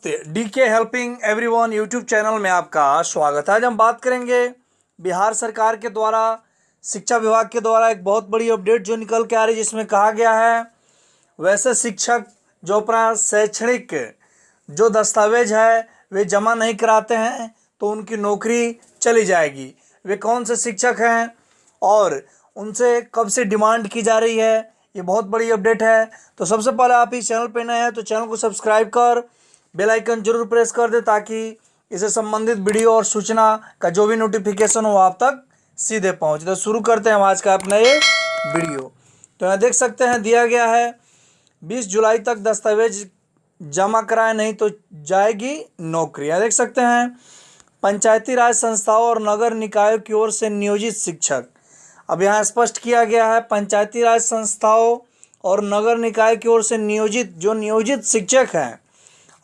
D K helping everyone YouTube channel में आपका स्वागत है। आज हम बात करेंगे बिहार सरकार के द्वारा, शिक्षा विभाग के द्वारा एक बहुत बड़ी अपडेट जो निकल के आ रही है, जिसमें कहा गया है, वैसे शिक्षक जो अपना शैक्षणिक जो दस्तावेज़ है, वे जमा नहीं कराते हैं तो उनकी नौकरी चली जाएगी। वे कौन से शिक्षक हैं और उनसे कब से डिमांड की जा रही है, ये बहुत बड़ी अपडेट है। तो सबसे पहले आप इस चैनल पर नए हैं तो चैनल को सब्सक्राइब कर बेल आइकन ज़रूर प्रेस कर दे ताकि इससे संबंधित वीडियो और सूचना का जो भी नोटिफिकेशन हो आप तक सीधे पहुँचे। तो शुरू करते हैं आज का अपना ये वीडियो। तो यहाँ देख सकते हैं, दिया गया है, बीस जुलाई तक दस्तावेज़ जमा कराए, नहीं तो जाएगी नौकरी। यहाँ देख सकते हैं, पंचायती राज संस्थाओं और नगर निकायों की ओर से नियोजित शिक्षक। अब यहाँ स्पष्ट किया गया है, पंचायती राज संस्थाओं और नगर निकाय की ओर से नियोजित, जो नियोजित शिक्षक हैं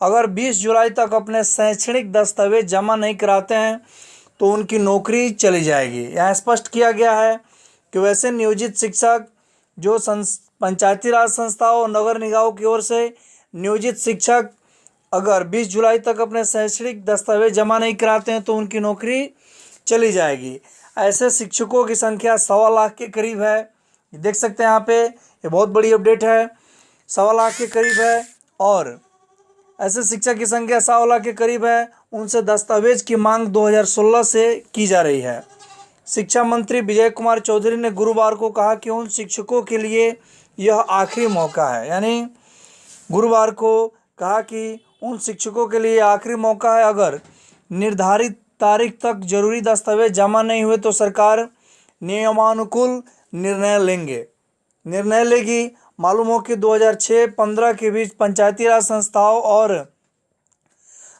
अगर 20 जुलाई तक अपने शैक्षणिक दस्तावेज़ जमा नहीं कराते हैं तो उनकी नौकरी चली जाएगी। यहाँ स्पष्ट किया गया है कि वैसे नियोजित शिक्षक जो पंचायती राज संस्थाओं और नगर निकायों की ओर से नियोजित शिक्षक अगर 20 जुलाई तक अपने शैक्षणिक दस्तावेज़ जमा नहीं कराते हैं तो उनकी नौकरी चली जाएगी। ऐसे शिक्षकों की संख्या सवा लाख के करीब है। देख सकते हैं यहाँ पे, ये बहुत बड़ी अपडेट है। सवा लाख के करीब है और ऐसे शिक्षक की संख्या सवा लाख के करीब है। उनसे दस्तावेज़ की मांग 2016 से की जा रही है। शिक्षा मंत्री विजय कुमार चौधरी ने गुरुवार को कहा कि उन शिक्षकों के लिए यह आखिरी मौका है। यानी गुरुवार को कहा कि उन शिक्षकों के लिए आखिरी मौका है। अगर निर्धारित तारीख तक ज़रूरी दस्तावेज़ जमा नहीं हुए तो सरकार नियमानुकूल निर्णय लेंगे। निर्णय लेगी मालूम हो कि 2006-15 के बीच पंचायती राज संस्थाओं और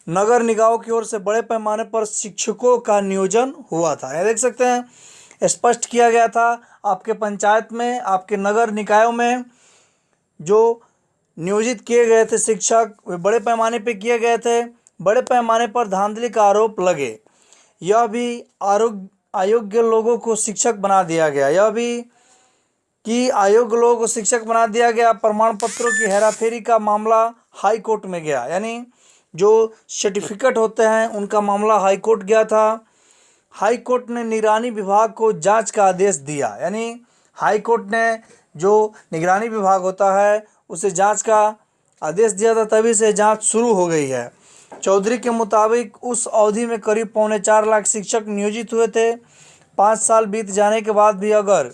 नगर निकायों की ओर से बड़े पैमाने पर शिक्षकों का नियोजन हुआ था। यह देख सकते हैं स्पष्ट किया गया था। आपके पंचायत में, आपके नगर निकायों में जो नियोजित किए गए थे शिक्षक, वे बड़े पैमाने पर किए गए थे। बड़े पैमाने पर धांधली का आरोप लगे। यह भी आरोग्य, अयोग्य लोगों को शिक्षक बना दिया गया। यह भी कि आयोग लोगों शिक्षक बना दिया गया प्रमाण पत्रों की हेराफेरी का मामला हाई कोर्ट में गया। यानी जो सर्टिफिकेट होते हैं, उनका मामला हाई कोर्ट गया था। हाई कोर्ट ने निगरानी विभाग को जाँच का आदेश दिया। यानी हाई कोर्ट ने जो निगरानी विभाग होता है, उसे जाँच का आदेश दिया था, तभी से जाँच शुरू हो गई है। चौधरी के मुताबिक, उस अवधि में करीब पौने चार लाख शिक्षक नियोजित हुए थे। पाँच साल बीत जाने के बाद भी अगर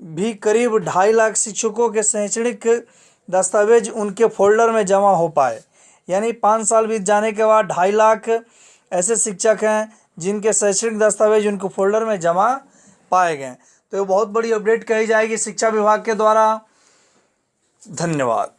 भी करीब ढाई लाख शिक्षकों के शैक्षणिक दस्तावेज़ उनके फोल्डर में जमा हो पाए। यानी पाँच साल बीत जाने के बाद ढाई लाख ऐसे शिक्षक हैं जिनके शैक्षणिक दस्तावेज़ उनके फोल्डर में जमा पाए गए तो ये बहुत बड़ी अपडेट कही जाएगी शिक्षा विभाग के द्वारा। धन्यवाद।